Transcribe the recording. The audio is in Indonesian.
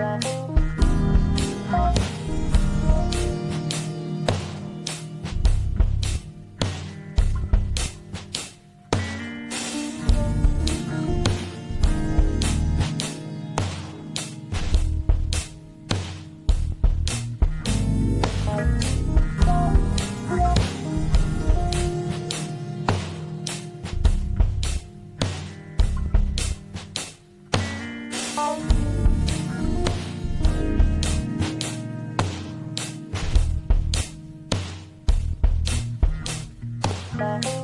Thank you. Bye.